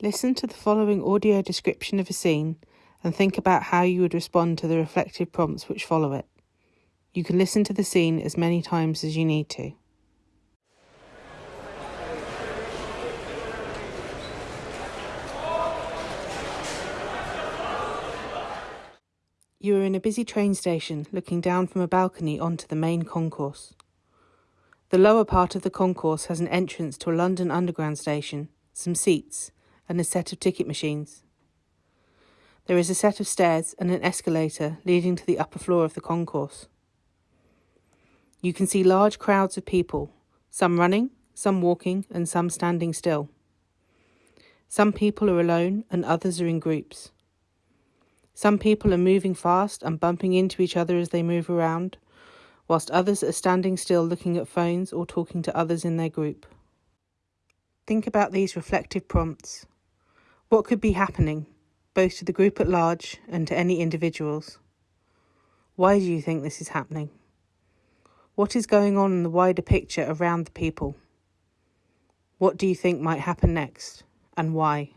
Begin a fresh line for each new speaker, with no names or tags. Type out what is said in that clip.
Listen to the following audio description of a scene and think about how you would respond to the reflective prompts which follow it. You can listen to the scene as many times as you need to. You are in a busy train station looking down from a balcony onto the main concourse. The lower part of the concourse has an entrance to a London Underground station, some seats, and a set of ticket machines. There is a set of stairs and an escalator leading to the upper floor of the concourse. You can see large crowds of people, some running, some walking, and some standing still. Some people are alone and others are in groups. Some people are moving fast and bumping into each other as they move around, whilst others are standing still looking at phones or talking to others in their group. Think about these reflective prompts. What could be happening, both to the group at large and to any individuals? Why do you think this is happening? What is going on in the wider picture around the people? What do you think might happen next, and why?